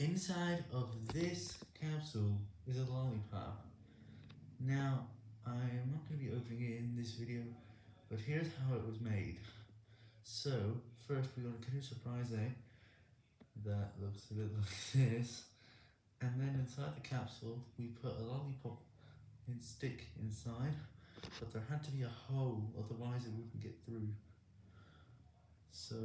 Inside of this capsule is a lollipop. Now, I am not going to be opening it in this video, but here's how it was made. So, first we're going to cut a surprise egg that looks a bit like this, and then inside the capsule we put a lollipop and stick inside, but there had to be a hole, otherwise it wouldn't get through. So...